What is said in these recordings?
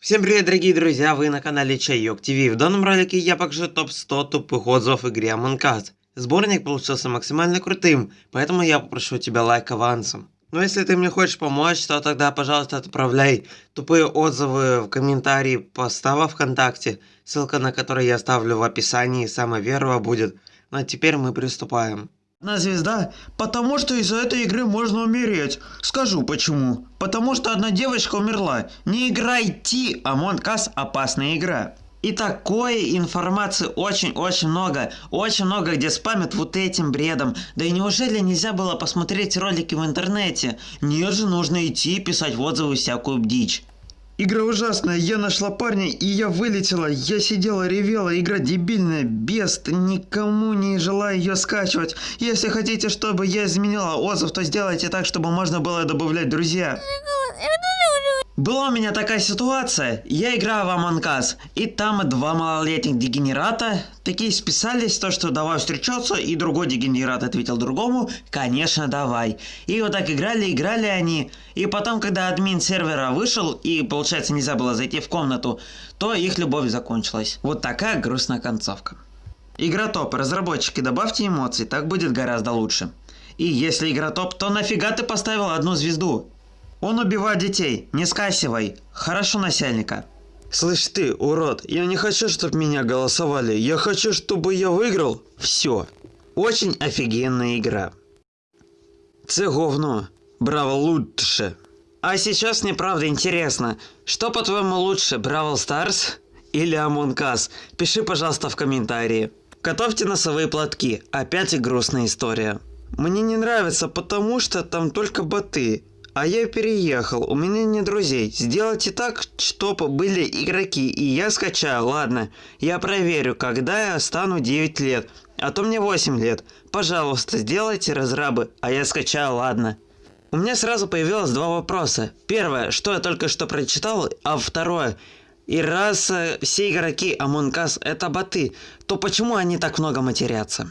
Всем привет, дорогие друзья, вы на канале Чайок ТВ. В данном ролике я покажу топ-100 тупых отзывов игре Among Us. Сборник получился максимально крутым, поэтому я попрошу тебя лайк авансом. Но если ты мне хочешь помочь, то тогда, пожалуйста, отправляй тупые отзывы в комментарии поста во Вконтакте, ссылка на который я оставлю в описании, самая первая будет. Ну а теперь мы приступаем. На звезда? Потому что из-за этой игры можно умереть. Скажу почему. Потому что одна девочка умерла. Не играйте, Among Us опасная игра. И такой информации очень-очень много. Очень много, где спамят вот этим бредом. Да и неужели нельзя было посмотреть ролики в интернете? Нет же, нужно идти писать отзывы всякую дичь. Игра ужасная, я нашла парня и я вылетела. Я сидела, ревела, игра дебильная, бест, никому не желаю ее скачивать. Если хотите, чтобы я изменила отзыв, то сделайте так, чтобы можно было добавлять друзья. Была у меня такая ситуация, я играю в Among и там два малолетних дегенерата такие списались, то что давай встречаться, и другой дегенерат ответил другому, конечно давай. И вот так играли, играли они, и потом, когда админ сервера вышел, и получается нельзя было зайти в комнату, то их любовь закончилась. Вот такая грустная концовка. Игра топ, разработчики, добавьте эмоций, так будет гораздо лучше. И если игра топ, то нафига ты поставил одну звезду? Он убивает детей, не скасивай. Хорошо, начальника. Слышь ты, урод, я не хочу, чтобы меня голосовали. Я хочу, чтобы я выиграл. Все. Очень офигенная игра. Це говно. Браво лучше. А сейчас мне правда интересно, что по-твоему лучше, Бравл Старс или Among Us? Пиши, пожалуйста, в комментарии. Готовьте носовые платки. Опять и грустная история. Мне не нравится, потому что там только боты. А я переехал, у меня нет друзей. Сделайте так, чтобы были игроки, и я скачаю. Ладно, я проверю, когда я стану 9 лет. А то мне 8 лет. Пожалуйста, сделайте разрабы, а я скачаю, ладно. У меня сразу появилось два вопроса. Первое, что я только что прочитал, а второе, и раз э, все игроки Among Us это боты, то почему они так много матерятся?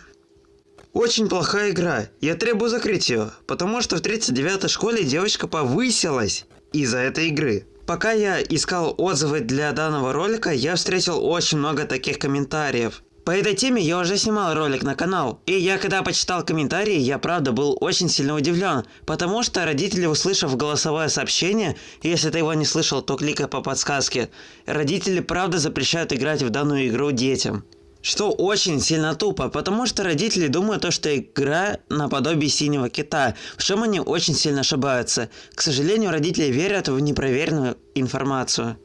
Очень плохая игра. Я требую закрыть ее, потому что в 39-й школе девочка повысилась из-за этой игры. Пока я искал отзывы для данного ролика, я встретил очень много таких комментариев. По этой теме я уже снимал ролик на канал, и я когда почитал комментарии, я правда был очень сильно удивлен, потому что родители, услышав голосовое сообщение, если ты его не слышал, то кликай по подсказке, родители правда запрещают играть в данную игру детям. Что очень сильно тупо, потому что родители думают, то, что игра наподобие синего кита, в чем они очень сильно ошибаются. К сожалению, родители верят в непроверенную информацию.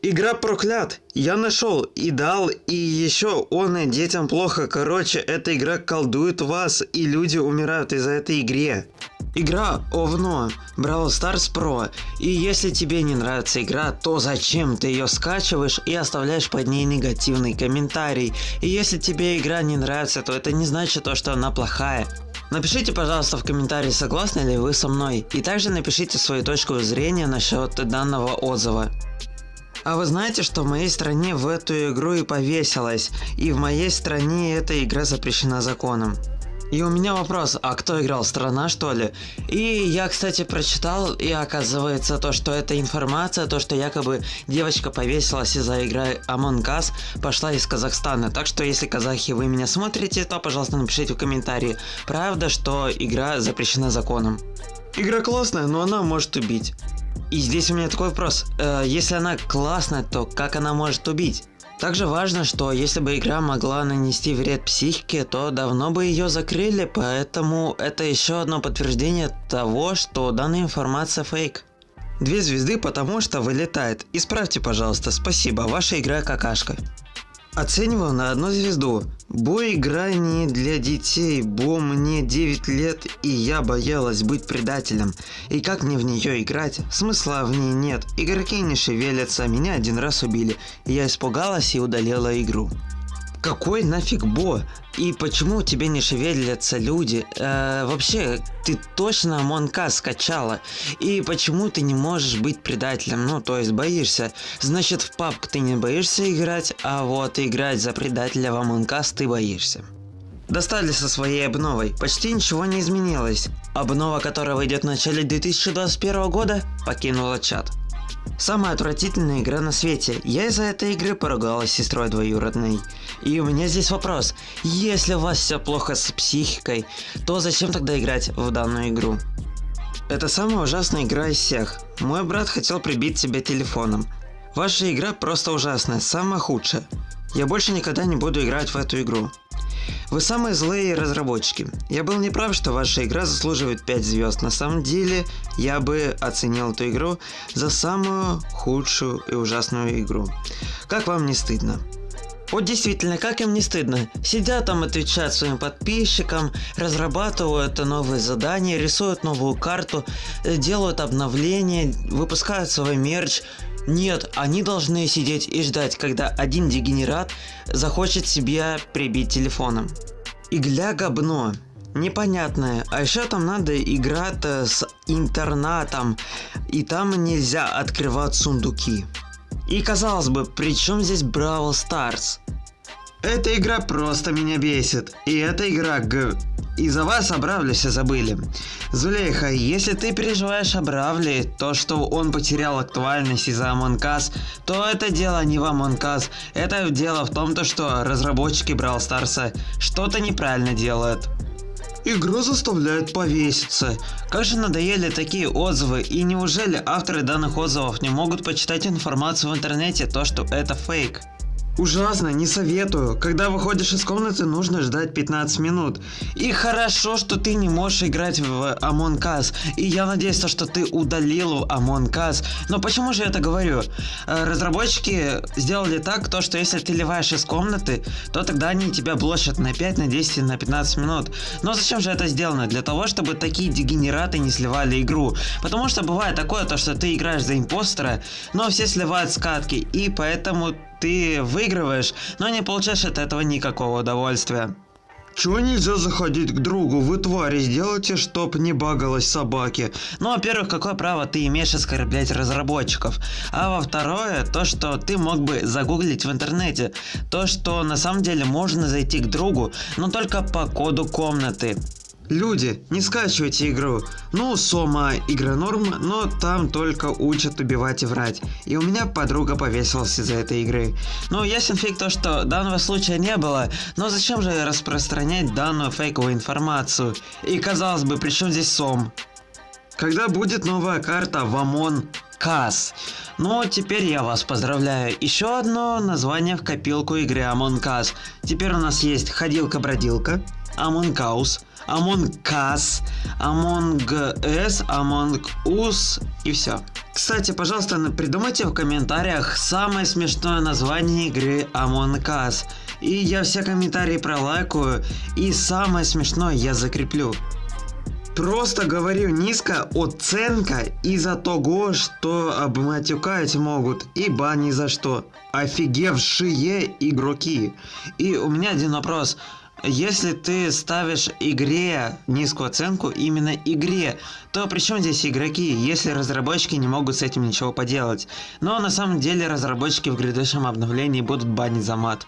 Игра проклят. Я нашел и дал, и еще он и детям плохо. Короче, эта игра колдует вас, и люди умирают из-за этой игры. Игра овно, Brawl Stars Pro, и если тебе не нравится игра, то зачем ты ее скачиваешь и оставляешь под ней негативный комментарий? И если тебе игра не нравится, то это не значит то, что она плохая. Напишите, пожалуйста, в комментарии, согласны ли вы со мной, и также напишите свою точку зрения насчет данного отзыва. А вы знаете, что в моей стране в эту игру и повесилась, и в моей стране эта игра запрещена законом. И у меня вопрос, а кто играл, страна что ли? И я, кстати, прочитал, и оказывается то, что эта информация, то, что якобы девочка повесилась из-за игры Among Us, пошла из Казахстана. Так что, если казахи вы меня смотрите, то, пожалуйста, напишите в комментарии, правда, что игра запрещена законом. Игра классная, но она может убить. И здесь у меня такой вопрос, э, если она классная, то как она может убить? Также важно, что если бы игра могла нанести вред психике, то давно бы ее закрыли, поэтому это еще одно подтверждение того, что данная информация фейк. Две звезды, потому что вылетает. Исправьте, пожалуйста, спасибо, ваша игра какашка. Оцениваю на одну звезду. Бо игра не для детей, бо мне 9 лет и я боялась быть предателем. И как мне в нее играть? Смысла в ней нет. Игроки не шевелятся, меня один раз убили. Я испугалась и удалила игру. Какой нафиг Бо? И почему тебе не шевелятся люди? Э, вообще, ты точно Монка скачала? И почему ты не можешь быть предателем? Ну, то есть боишься. Значит, в папк ты не боишься играть, а вот играть за предателя в Us ты боишься. Достали со своей обновой, почти ничего не изменилось. Обнова, которая выйдет в начале 2021 года, покинула чат. Самая отвратительная игра на свете. Я из-за этой игры поругалась с сестрой двоюродной. И у меня здесь вопрос. Если у вас все плохо с психикой, то зачем тогда играть в данную игру? Это самая ужасная игра из всех. Мой брат хотел прибить тебя телефоном. Ваша игра просто ужасная, самая худшая. Я больше никогда не буду играть в эту игру. Вы самые злые разработчики. Я был неправ, что ваша игра заслуживает 5 звезд. На самом деле, я бы оценил эту игру за самую худшую и ужасную игру. Как вам не стыдно? Вот действительно, как им не стыдно? Сидят там, отвечают своим подписчикам, разрабатывают новые задания, рисуют новую карту, э, делают обновления, выпускают свой мерч. Нет, они должны сидеть и ждать, когда один дегенерат захочет себя прибить телефоном. Игля говно. Непонятное. А еще там надо играть э, с интернатом, и там нельзя открывать сундуки. И казалось бы, при чем здесь Бравл Старс? Эта игра просто меня бесит. И эта игра г... Из-за вас о Бравле все забыли. Зулейха, если ты переживаешь о Бравле, то, что он потерял актуальность из-за Us, то это дело не в Us. Это дело в том, то, что разработчики Бравл Старса что-то неправильно делают. Игру заставляют повеситься. Как же надоели такие отзывы, и неужели авторы данных отзывов не могут почитать информацию в интернете, то что это фейк? Ужасно, не советую. Когда выходишь из комнаты, нужно ждать 15 минут. И хорошо, что ты не можешь играть в Among Us. И я надеюсь, что ты удалил Among Us. Но почему же я это говорю? Э, разработчики сделали так, то, что если ты ливаешь из комнаты, то тогда они тебя блочат на 5, на 10, на 15 минут. Но зачем же это сделано? Для того, чтобы такие дегенераты не сливали игру. Потому что бывает такое, то, что ты играешь за импостера, но все сливают скатки. И поэтому ты выигрываешь, но не получаешь от этого никакого удовольствия. Чего нельзя заходить к другу? Вы твари, сделайте, чтоб не багалось собаки. Ну, во-первых, какое право ты имеешь оскорблять разработчиков? А во-второе, то, что ты мог бы загуглить в интернете. То, что на самом деле можно зайти к другу, но только по коду комнаты. Люди, не скачивайте игру. Ну, Сома игра норм, но там только учат убивать и врать. И у меня подруга повесилась из-за этой игры. Ну, ясен фиг то, что данного случая не было, но зачем же распространять данную фейковую информацию? И казалось бы, при чем здесь Сом? Когда будет новая карта Вамон Кас. Ну, теперь я вас поздравляю. Еще одно название в копилку игры Us. Теперь у нас есть Ходилка-бродилка, Us, Among Us, Among Us, Among Us и все. Кстати, пожалуйста, придумайте в комментариях самое смешное название игры Among Us. И я все комментарии пролайкаю, и самое смешное я закреплю. Просто говорю низко оценка из-за того, что обматюкать могут, и бани за что. Офигевшие игроки. И у меня один вопрос. Если ты ставишь игре низкую оценку, именно игре, то при чем здесь игроки, если разработчики не могут с этим ничего поделать? Но на самом деле разработчики в грядущем обновлении будут банить за мат.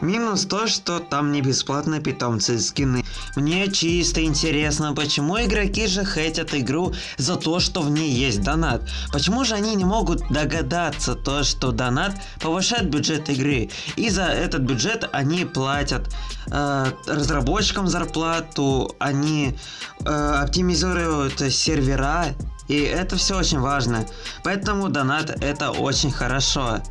Минус то, что там не бесплатные питомцы скины. Мне чисто интересно, почему игроки же хейтят игру за то, что в ней есть донат. Почему же они не могут догадаться то, что донат повышает бюджет игры. И за этот бюджет они платят э, разработчикам зарплату, они э, оптимизируют сервера. И это все очень важно. Поэтому донат это очень хорошо.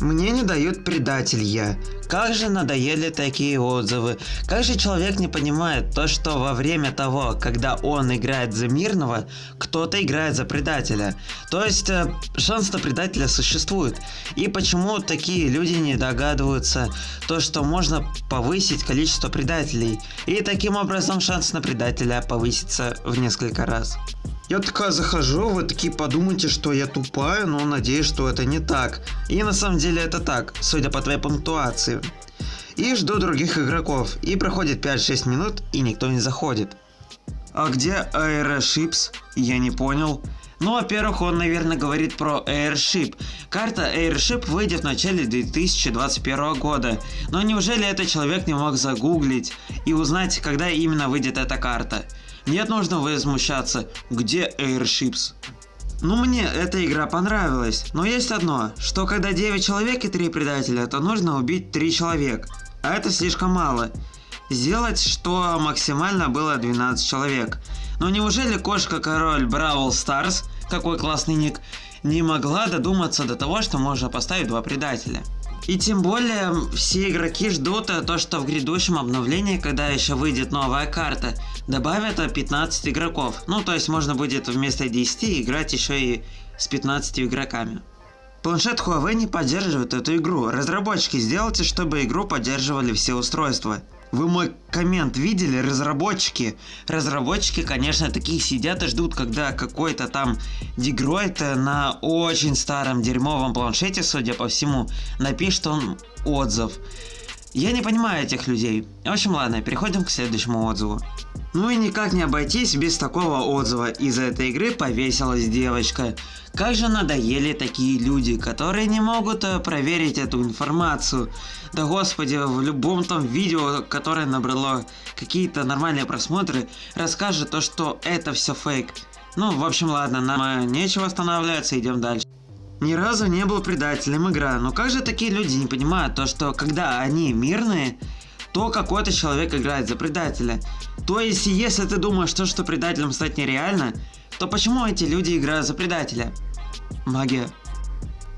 Мне не дают предатель я. Как же надоели такие отзывы. Как же человек не понимает то, что во время того, когда он играет за мирного, кто-то играет за предателя. То есть э, шанс на предателя существует. И почему такие люди не догадываются то, что можно повысить количество предателей. И таким образом шанс на предателя повысится в несколько раз. Я такая захожу, вы такие подумайте, что я тупая, но надеюсь, что это не так. И на самом деле это так, судя по твоей пунктуации. И жду других игроков, и проходит 5-6 минут, и никто не заходит. А где Airship's? Я не понял. Ну, во-первых, он, наверное, говорит про Airship. Карта Airship выйдет в начале 2021 года. Но неужели этот человек не мог загуглить и узнать, когда именно выйдет эта карта? Нет нужно возмущаться. Где Airships? Ну, мне эта игра понравилась, но есть одно, что когда 9 человек и 3 предателя, то нужно убить 3 человека, а это слишком мало. Сделать, что максимально было 12 человек. Но неужели кошка-король Бравл Старс, какой классный ник, не могла додуматься до того, что можно поставить два предателя? И тем более все игроки ждут э, то, что в грядущем обновлении, когда еще выйдет новая карта, добавят э, 15 игроков. Ну, то есть можно будет вместо 10 играть еще и с 15 игроками. Планшет Huawei не поддерживает эту игру. Разработчики, сделайте, чтобы игру поддерживали все устройства. Вы мой коммент видели, разработчики? Разработчики, конечно, такие сидят и ждут, когда какой-то там дегроид на очень старом дерьмовом планшете, судя по всему, напишет он отзыв. Я не понимаю этих людей. В общем, ладно, переходим к следующему отзыву. Ну и никак не обойтись без такого отзыва. Из-за этой игры повесилась девочка. Как же надоели такие люди, которые не могут э, проверить эту информацию. Да господи, в любом там видео, которое набрало какие-то нормальные просмотры, расскажет то, что это все фейк. Ну, в общем, ладно, нам э, нечего останавливаться, идем дальше. Ни разу не был предателем игра, но как же такие люди не понимают то, что когда они мирные, то какой-то человек играет за предателя. То есть, если ты думаешь, что, что предателем стать нереально, то почему эти люди играют за предателя? Магия.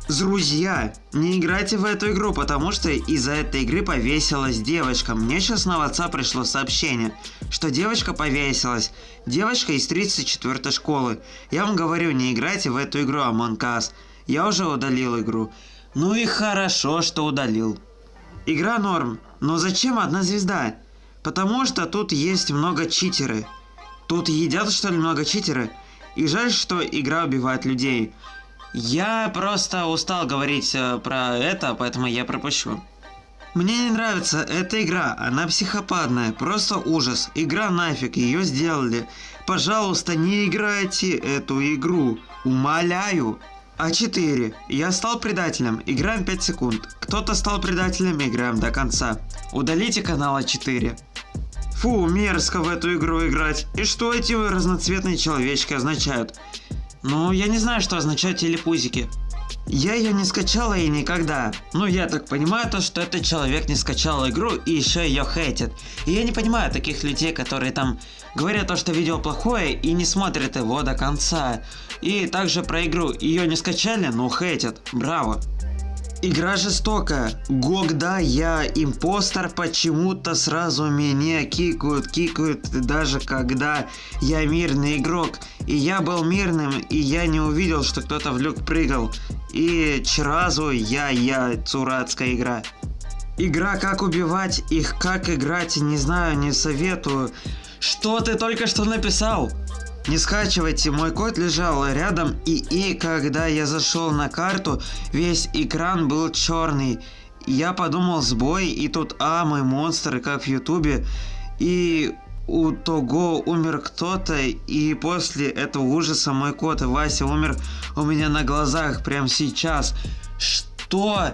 Друзья, не играйте в эту игру, потому что из-за этой игры повесилась девочка. Мне сейчас на WhatsApp пришло сообщение, что девочка повесилась. Девочка из 34 школы. Я вам говорю, не играйте в эту игру Among Us. Я уже удалил игру. Ну и хорошо, что удалил. Игра норм, но зачем одна звезда? Потому что тут есть много читеры. Тут едят что ли много читеры? И жаль, что игра убивает людей. Я просто устал говорить э, про это, поэтому я пропущу. Мне не нравится эта игра, она психопатная, просто ужас. Игра нафиг, ее сделали. Пожалуйста, не играйте эту игру, умоляю. А4. Я стал предателем, играем 5 секунд. Кто-то стал предателем, играем до конца. Удалите канал А4. Фу, мерзко в эту игру играть. И что эти разноцветные человечки означают? Ну, я не знаю, что означают телепузики. Я ее не скачала и никогда. Ну, я так понимаю то, что этот человек не скачал игру и еще ее хейтит. И я не понимаю таких людей, которые там говорят то, что видео плохое и не смотрят его до конца. И также про игру. Ее не скачали, но хейтят. Браво. Игра жестокая. Когда я импостер, почему-то сразу меня кикают, кикают, даже когда я мирный игрок. И я был мирным, и я не увидел, что кто-то в люк прыгал. И сразу я, я, цурацкая игра. Игра как убивать, их как играть, не знаю, не советую. Что ты только что написал? Не скачивайте, мой код лежал рядом, и, и когда я зашел на карту, весь экран был черный. Я подумал сбой, и тут, а, мой монстр, как в ютубе, и у того умер кто-то, и после этого ужаса мой кот Вася умер у меня на глазах прямо сейчас. Что?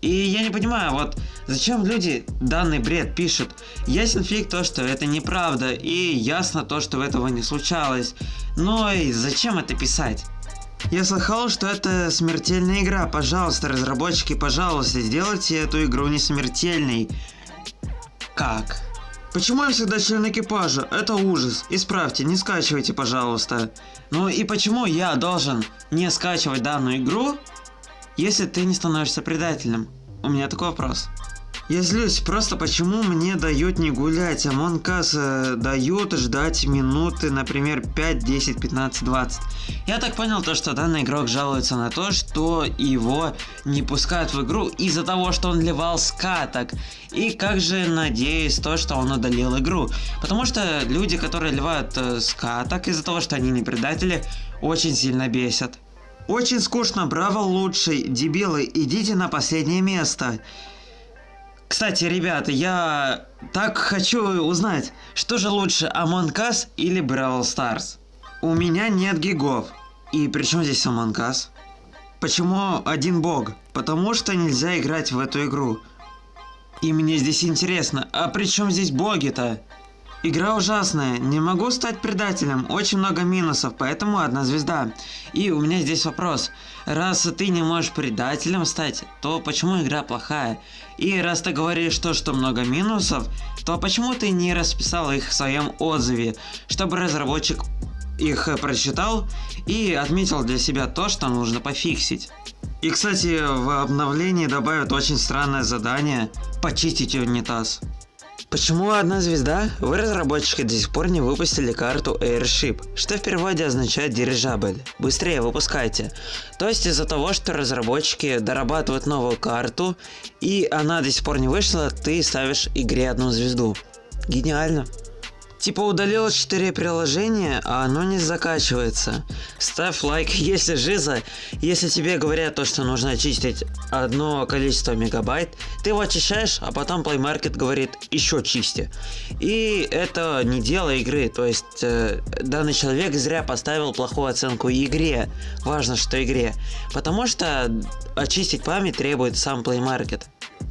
И я не понимаю, вот зачем люди данный бред пишут? Ясен фиг то, что это неправда, и ясно то, что этого не случалось. Но и зачем это писать? Я слыхал, что это смертельная игра. Пожалуйста, разработчики, пожалуйста, сделайте эту игру не смертельной. Как? Почему я всегда член экипажа? Это ужас. Исправьте, не скачивайте, пожалуйста. Ну и почему я должен не скачивать данную игру, если ты не становишься предателем? У меня такой вопрос. Я злюсь, просто почему мне дают не гулять, а Монкас э, дают ждать минуты, например, 5, 10, 15, 20. Я так понял то, что данный игрок жалуется на то, что его не пускают в игру из-за того, что он ливал скаток. И как же надеюсь то, что он удалил игру. Потому что люди, которые ливают э, скаток из-за того, что они не предатели, очень сильно бесят. Очень скучно, браво лучший, дебилы, идите на последнее место. Кстати, ребята, я так хочу узнать, что же лучше, Among Us или Brawl Stars? У меня нет гигов. И при чем здесь Among Us? Почему один бог? Потому что нельзя играть в эту игру. И мне здесь интересно, а при чем здесь боги-то? Игра ужасная, не могу стать предателем, очень много минусов, поэтому одна звезда. И у меня здесь вопрос. Раз ты не можешь предателем стать, то почему игра плохая? И раз ты говоришь то, что много минусов, то почему ты не расписал их в своем отзыве, чтобы разработчик их прочитал и отметил для себя то, что нужно пофиксить? И, кстати, в обновлении добавят очень странное задание «Почистить унитаз». Почему одна звезда? Вы, разработчики, до сих пор не выпустили карту Airship, что в переводе означает дирижабль. Быстрее выпускайте. То есть из-за того, что разработчики дорабатывают новую карту, и она до сих пор не вышла, ты ставишь игре одну звезду. Гениально. Типа удалил 4 приложения, а оно не закачивается. Ставь лайк, если жиза. Если тебе говорят то, что нужно очистить одно количество мегабайт, ты его очищаешь, а потом Play Market говорит еще чисти. И это не дело игры, то есть э, данный человек зря поставил плохую оценку игре. Важно, что игре. Потому что очистить память требует сам Play Market.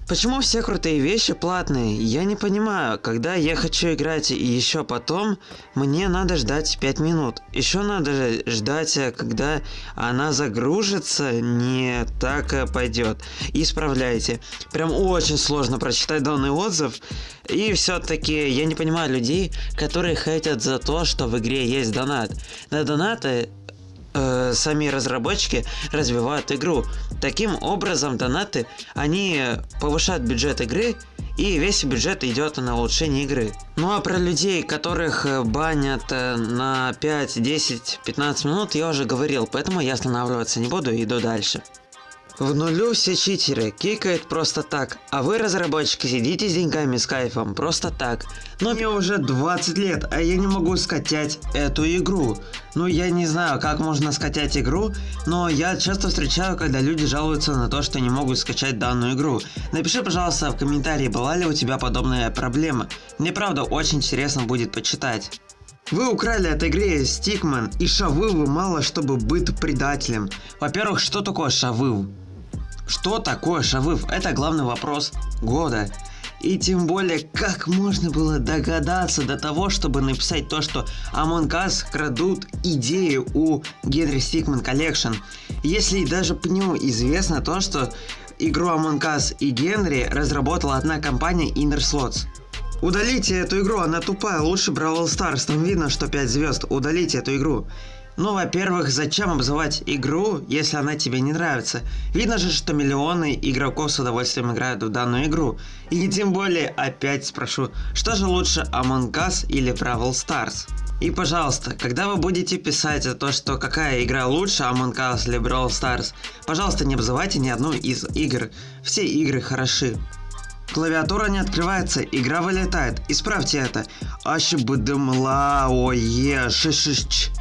Почему все крутые вещи платные? Я не понимаю, когда я хочу играть и еще потом, мне надо ждать 5 минут. Еще надо ждать, э, когда она загружится, не так э, пойдет. Исправляйте. Прям очень сложно прочитать данный отзыв. И все-таки я не понимаю людей, которые хотят за то, что в игре есть донат. На донаты э, сами разработчики развивают игру. Таким образом, донаты, они повышают бюджет игры, и весь бюджет идет на улучшение игры. Ну а про людей, которых э, банят э, на 5, 10, 15 минут, я уже говорил, поэтому я останавливаться не буду и иду дальше. В нулю все читеры, кикает просто так, а вы, разработчики, сидите с деньгами с кайфом, просто так. Но мне уже 20 лет, а я не могу скачать эту игру. Ну, я не знаю, как можно скачать игру, но я часто встречаю, когда люди жалуются на то, что не могут скачать данную игру. Напиши, пожалуйста, в комментарии, была ли у тебя подобная проблема. Мне правда очень интересно будет почитать. Вы украли от игры Стикман и Шавывы мало чтобы быть предателем. Во-первых, что такое Шавыв? Что такое Шавыв? Это главный вопрос года. И тем более, как можно было догадаться до того, чтобы написать то, что Among Us крадут идеи у Генри Стикман Collection. Если даже ПНЮ известно то, что игру Among Us и Генри разработала одна компания Inner Slots. Удалите эту игру, она тупая, лучше Brawl Stars, там видно, что 5 звезд, удалите эту игру. Ну, во-первых, зачем обзывать игру, если она тебе не нравится? Видно же, что миллионы игроков с удовольствием играют в данную игру. И тем более, опять спрошу, что же лучше Among Us или Brawl Stars? И пожалуйста, когда вы будете писать за то, что какая игра лучше, Among Us или Brawl Stars, пожалуйста, не обзывайте ни одну из игр. Все игры хороши. Клавиатура не открывается, игра вылетает. Исправьте это. Ащебыдымла, ое, шишиш.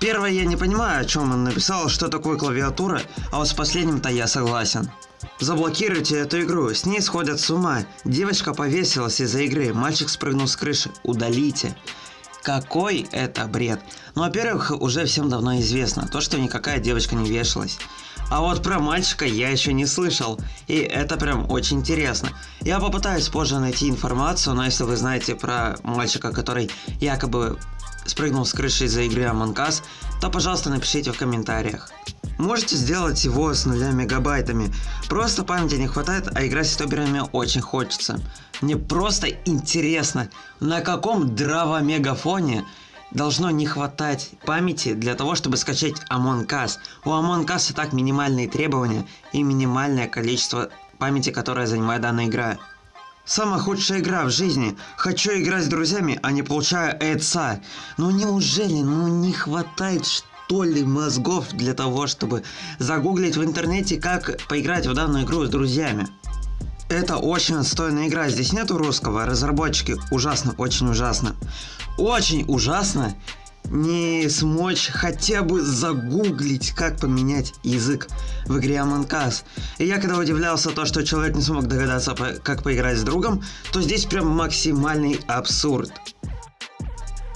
Первое, я не понимаю, о чем он написал, что такое клавиатура, а вот с последним-то я согласен. Заблокируйте эту игру, с ней сходят с ума. Девочка повесилась из-за игры, мальчик спрыгнул с крыши. Удалите. Какой это бред? Ну, во-первых, уже всем давно известно, то, что никакая девочка не вешалась. А вот про мальчика я еще не слышал, и это прям очень интересно. Я попытаюсь позже найти информацию, но если вы знаете про мальчика, который якобы спрыгнул с крыши из-за игры Among Us, то пожалуйста напишите в комментариях. Можете сделать его с нуля мегабайтами. Просто памяти не хватает, а играть с тоберами очень хочется. Мне просто интересно, на каком драво-мегафоне должно не хватать памяти для того, чтобы скачать Among Us. У Among Us и так минимальные требования и минимальное количество памяти, которое занимает данная игра. Самая худшая игра в жизни. Хочу играть с друзьями, а не получаю эца. Ну неужели, ну не хватает что ли мозгов для того, чтобы загуглить в интернете, как поиграть в данную игру с друзьями? Это очень отстойная игра, здесь нету русского, разработчики ужасно, очень ужасно. Очень ужасно не смочь хотя бы загуглить, как поменять язык в игре Among Us. И я когда удивлялся то, что человек не смог догадаться, как поиграть с другом, то здесь прям максимальный абсурд.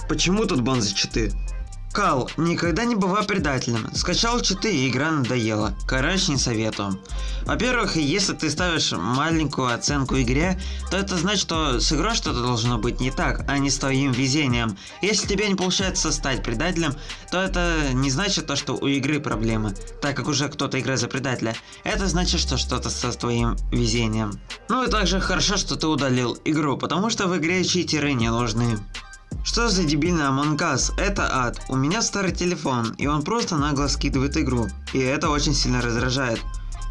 Почему тут бонзы читы? Кал, никогда не бывай предателем. Скачал читы и игра надоела. Короче, не советую. Во-первых, если ты ставишь маленькую оценку игре, то это значит, что с игрой что-то должно быть не так, а не с твоим везением. Если тебе не получается стать предателем, то это не значит то, что у игры проблемы, так как уже кто-то играет за предателя. Это значит, что что-то со твоим везением. Ну и также хорошо, что ты удалил игру, потому что в игре читеры не нужны. Что за дебильный Among Us? Это ад. У меня старый телефон, и он просто нагло скидывает игру. И это очень сильно раздражает.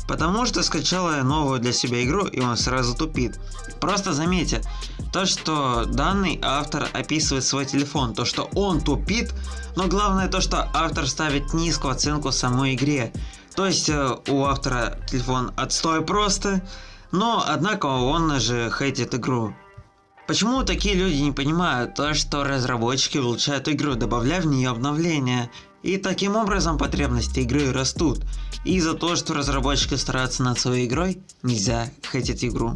Потому что скачала я новую для себя игру, и он сразу тупит. Просто заметьте, то что данный автор описывает свой телефон, то что он тупит, но главное то, что автор ставит низкую оценку самой игре. То есть э, у автора телефон отстой просто, но однако он же хейтит игру. Почему такие люди не понимают то, что разработчики улучшают игру, добавляя в нее обновления, и таким образом потребности игры растут. И за то, что разработчики стараются над своей игрой, нельзя хейтить игру.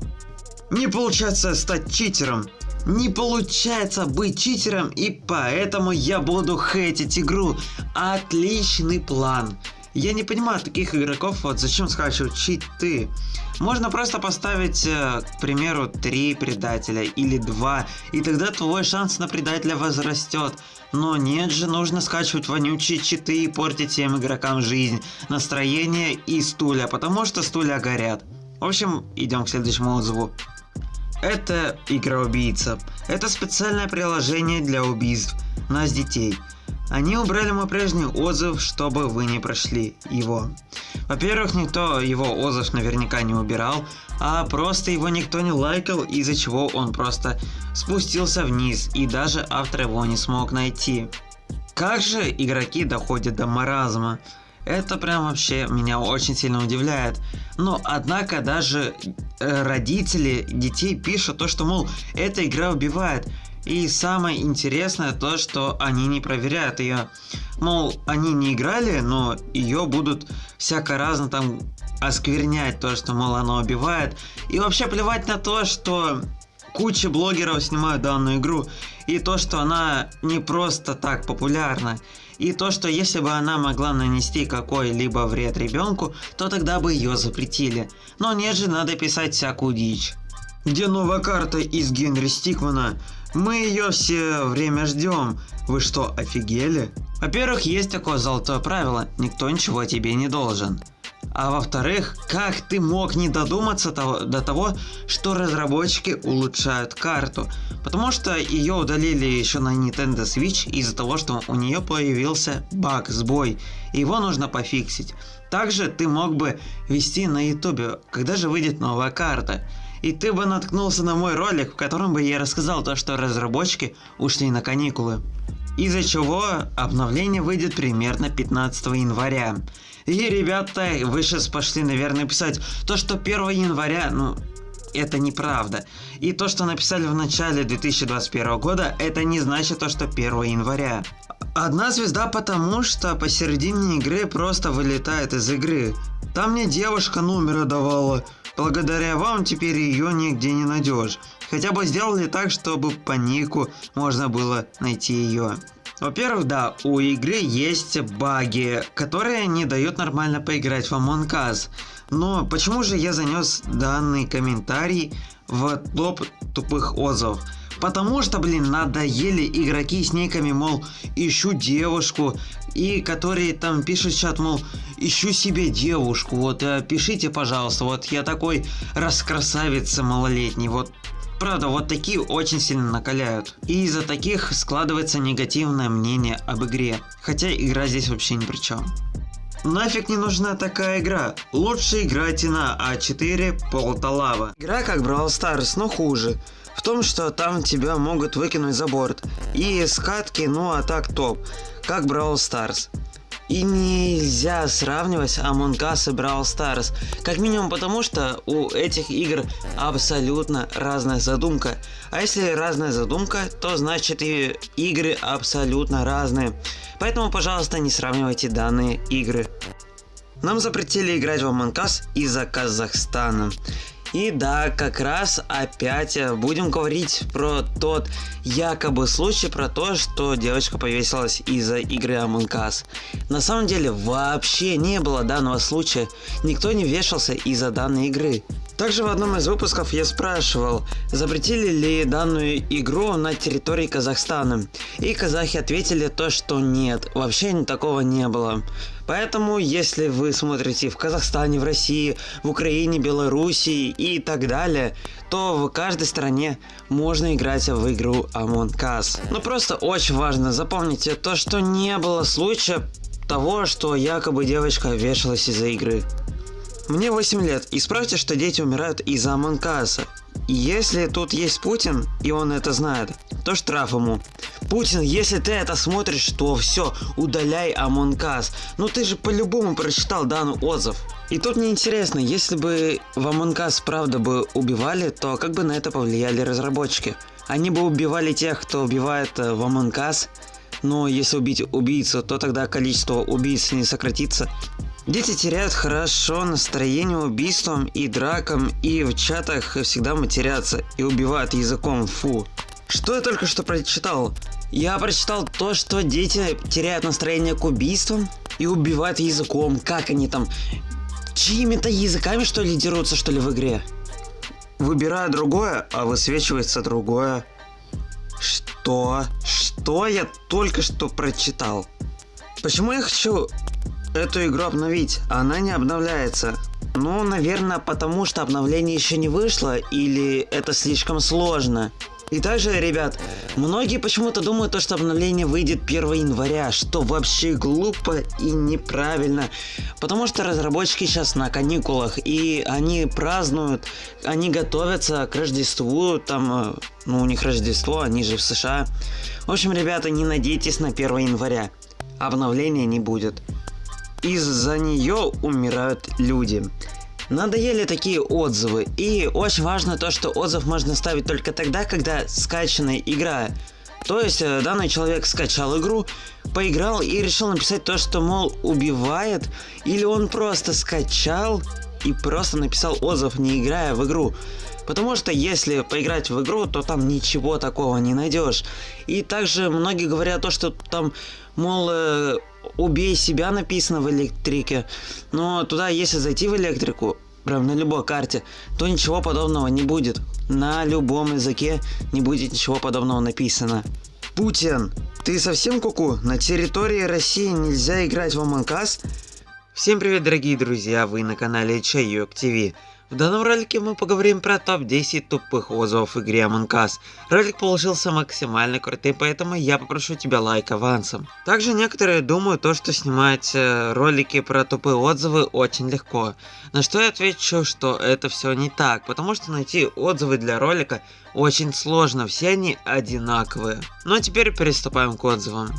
Не получается стать читером. Не получается быть читером, и поэтому я буду хейтить игру. Отличный план. Я не понимаю таких игроков, вот зачем скачивать читы. Можно просто поставить, э, к примеру, 3 предателя или 2, и тогда твой шанс на предателя возрастет. Но нет же, нужно скачивать вонючие читы и портить всем игрокам жизнь, настроение и стулья, потому что стулья горят. В общем, идем к следующему отзыву. Это игра-убийца. Это специальное приложение для убийств нас детей. Они убрали мой прежний отзыв, чтобы вы не прошли его. Во-первых, никто его отзыв наверняка не убирал, а просто его никто не лайкал, из-за чего он просто спустился вниз, и даже автор его не смог найти. Как же игроки доходят до маразма? Это прям вообще меня очень сильно удивляет. Но однако даже э, родители детей пишут то, что мол, эта игра убивает. И самое интересное то, что они не проверяют ее. Мол, они не играли, но ее будут всяко разно там осквернять то, что, мол, она убивает. И вообще плевать на то, что куча блогеров снимают данную игру. И то, что она не просто так популярна. И то, что если бы она могла нанести какой-либо вред ребенку, то тогда бы ее запретили. Но нет же, надо писать всякую дичь. Где новая карта из Генри Стикмана? Мы ее все время ждем. Вы что, офигели? Во-первых, есть такое золотое правило. Никто ничего тебе не должен. А во-вторых, как ты мог не додуматься того, до того, что разработчики улучшают карту? Потому что ее удалили еще на Nintendo Switch из-за того, что у нее появился баг, сбой. И его нужно пофиксить. Также ты мог бы вести на YouTube, когда же выйдет новая карта и ты бы наткнулся на мой ролик, в котором бы я рассказал то, что разработчики ушли на каникулы. Из-за чего обновление выйдет примерно 15 января. И ребята, вы сейчас пошли, наверное, писать то, что 1 января, ну, это неправда. И то, что написали в начале 2021 года, это не значит то, что 1 января. Одна звезда потому, что посередине игры просто вылетает из игры. Там мне девушка номера давала. Благодаря вам теперь ее нигде не найдешь. Хотя бы сделали так, чтобы по нику можно было найти ее. Во-первых, да, у игры есть баги, которые не дают нормально поиграть в Among Us. Но почему же я занес данный комментарий в топ тупых отзывов? Потому что, блин, надоели игроки с никами, мол, ищу девушку, и которые там пишут чат, мол, ищу себе девушку, вот э, пишите, пожалуйста, вот я такой раскрасавица малолетний, вот Правда, вот такие очень сильно накаляют. И из-за таких складывается негативное мнение об игре. Хотя игра здесь вообще ни при чем. Нафиг не нужна такая игра. Лучше играйте на А4 Полталава. Игра как Brawl Stars, но хуже в том, что там тебя могут выкинуть за борт. И скатки, ну а так топ, как Brawl Stars. И нельзя сравнивать Among Us и Brawl Stars. Как минимум потому, что у этих игр абсолютно разная задумка. А если разная задумка, то значит и игры абсолютно разные. Поэтому, пожалуйста, не сравнивайте данные игры. Нам запретили играть в Among Us из-за Казахстана. И да, как раз опять э, будем говорить про тот якобы случай, про то, что девочка повесилась из-за игры Among Us. На самом деле вообще не было данного случая, никто не вешался из-за данной игры. Также в одном из выпусков я спрашивал, запретили ли данную игру на территории Казахстана. И казахи ответили то, что нет, вообще такого не было. Поэтому, если вы смотрите в Казахстане, в России, в Украине, Белоруссии и так далее, то в каждой стране можно играть в игру Among Us. Но просто очень важно запомните то, что не было случая того, что якобы девочка вешалась из-за игры. Мне 8 лет. Исправьте, что дети умирают из-за Among Us а. Если тут есть Путин, и он это знает, то штраф ему. Путин, если ты это смотришь, то все, удаляй Among Us. Ну ты же по-любому прочитал данный отзыв. И тут мне интересно, если бы в Among Us правда бы убивали, то как бы на это повлияли разработчики? Они бы убивали тех, кто убивает э, в Among Us, но если убить убийцу, то тогда количество убийц не сократится. Дети теряют хорошо настроение убийством и дракам, и в чатах всегда матерятся и убивают языком, фу. Что я только что прочитал? Я прочитал то, что дети теряют настроение к убийствам и убивают языком. Как они там? Чьими-то языками что ли дерутся что ли в игре? Выбираю другое, а высвечивается другое. Что? Что я только что прочитал? Почему я хочу эту игру обновить, она не обновляется. Ну, наверное, потому что обновление еще не вышло, или это слишком сложно. И также, ребят, многие почему-то думают, то, что обновление выйдет 1 января, что вообще глупо и неправильно. Потому что разработчики сейчас на каникулах, и они празднуют, они готовятся к Рождеству, там, э, ну у них Рождество, они же в США. В общем, ребята, не надейтесь на 1 января. Обновления не будет. Из-за нее умирают люди. Надоели такие отзывы. И очень важно то, что отзыв можно ставить только тогда, когда скачанная игра. То есть э, данный человек скачал игру, поиграл и решил написать то, что, мол, убивает. Или он просто скачал и просто написал отзыв, не играя в игру. Потому что если поиграть в игру, то там ничего такого не найдешь. И также многие говорят то, что там, мол, э, убей себя написано в электрике. Но туда, если зайти в электрику, прям на любой карте, то ничего подобного не будет. На любом языке не будет ничего подобного написано. Путин, ты совсем куку? -ку? На территории России нельзя играть в Us? Всем привет, дорогие друзья, вы на канале Чайок ТВ. В данном ролике мы поговорим про топ-10 тупых отзывов в игре Among Us. Ролик получился максимально крутым, поэтому я попрошу тебя лайк авансом. Также некоторые думают то, что снимать э, ролики про тупые отзывы очень легко. На что я отвечу, что это все не так, потому что найти отзывы для ролика очень сложно, все они одинаковые. Ну а теперь приступаем к отзывам.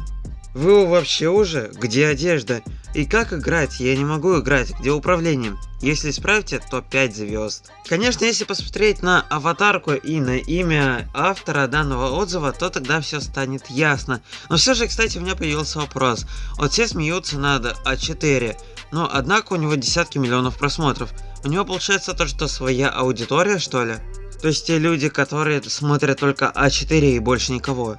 Вы вообще уже? Где одежда? И как играть? Я не могу играть. Где управление? Если исправите, то 5 звезд. Конечно, если посмотреть на аватарку и на имя автора данного отзыва, то тогда все станет ясно. Но все же, кстати, у меня появился вопрос. Вот все смеются над А4, но однако у него десятки миллионов просмотров. У него получается то, что своя аудитория, что ли? То есть те люди, которые смотрят только А4 и больше никого.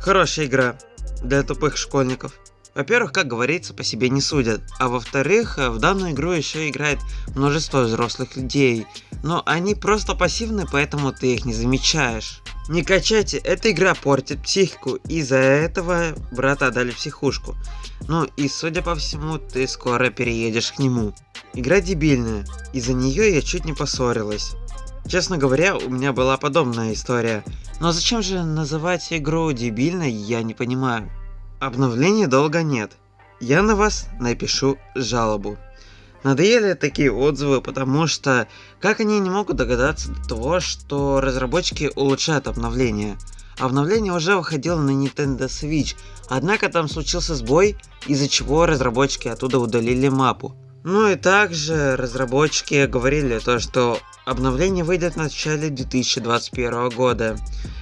Хорошая игра для тупых школьников. Во-первых, как говорится, по себе не судят, а во-вторых, в данную игру еще играет множество взрослых людей, но они просто пассивны, поэтому ты их не замечаешь. Не качайте, эта игра портит психику, из-за этого брата отдали психушку. Ну и судя по всему, ты скоро переедешь к нему. Игра дебильная, из-за нее я чуть не поссорилась. Честно говоря, у меня была подобная история. Но зачем же называть игру дебильной, я не понимаю. Обновлений долго нет. Я на вас напишу жалобу. Надоели такие отзывы, потому что как они не могут догадаться до того, что разработчики улучшают обновление. Обновление уже выходило на Nintendo Switch, однако там случился сбой, из-за чего разработчики оттуда удалили мапу. Ну и также разработчики говорили то, что обновление выйдет в начале 2021 года.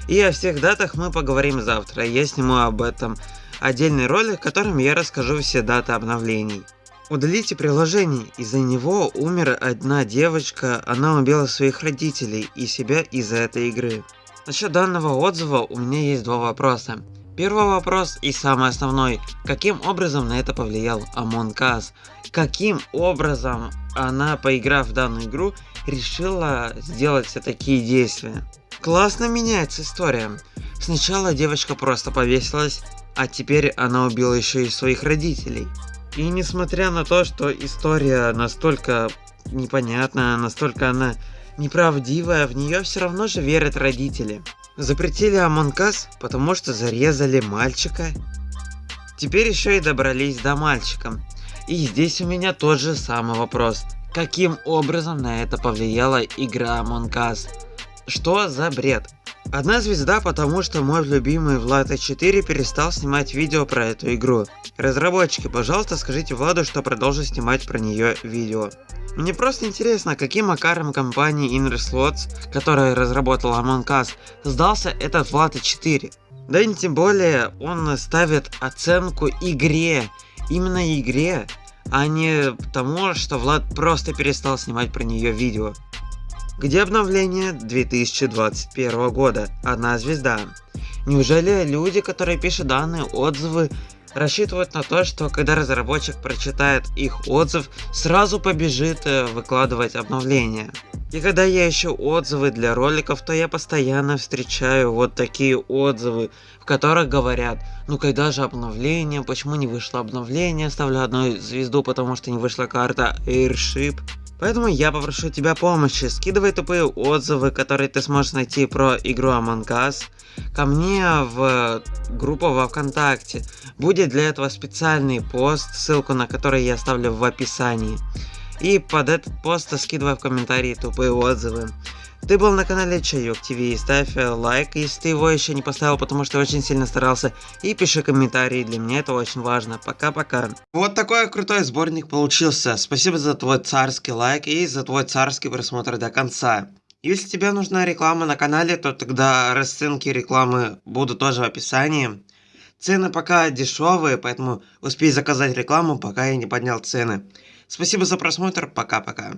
И о всех датах мы поговорим завтра. Я сниму об этом отдельный ролик, в котором я расскажу все даты обновлений. Удалите приложение, из-за него умер одна девочка, она убила своих родителей и себя из-за этой игры. Насчет данного отзыва у меня есть два вопроса. Первый вопрос и самый основной. Каким образом на это повлиял Among Us? Каким образом она, поиграв в данную игру, решила сделать все такие действия? Классно меняется история. Сначала девочка просто повесилась, а теперь она убила еще и своих родителей. И несмотря на то, что история настолько непонятная, настолько она неправдивая, в нее все равно же верят родители. Запретили Us, потому что зарезали мальчика. Теперь еще и добрались до мальчика. И здесь у меня тот же самый вопрос. Каким образом на это повлияла игра Us? Что за бред? Одна звезда, потому что мой любимый Влад 4 перестал снимать видео про эту игру. Разработчики, пожалуйста, скажите Владу, что продолжит снимать про нее видео. Мне просто интересно, каким макаром компании Inner Slots, которая разработала Among Us, сдался этот Влад 4. Да и тем более он ставит оценку игре, именно игре, а не тому, что Влад просто перестал снимать про нее видео. Где обновление 2021 года? Одна звезда. Неужели люди, которые пишут данные отзывы, рассчитывают на то, что когда разработчик прочитает их отзыв, сразу побежит э, выкладывать обновления. И когда я ищу отзывы для роликов, то я постоянно встречаю вот такие отзывы, в которых говорят, ну когда же обновление, почему не вышло обновление, ставлю одну звезду, потому что не вышла карта Airship. Поэтому я попрошу тебя помощи, скидывай тупые отзывы, которые ты сможешь найти про игру Among Us, ко мне в группу во Вконтакте. Будет для этого специальный пост, ссылку на который я оставлю в описании. И под этот пост скидывай в комментарии тупые отзывы. Ты был на канале Чайок ТВ, ставь лайк, если ты его еще не поставил, потому что очень сильно старался, и пиши комментарии, для меня это очень важно. Пока-пока. Вот такой крутой сборник получился. Спасибо за твой царский лайк и за твой царский просмотр до конца. Если тебе нужна реклама на канале, то тогда расценки рекламы будут тоже в описании. Цены пока дешевые, поэтому успей заказать рекламу, пока я не поднял цены. Спасибо за просмотр, пока-пока.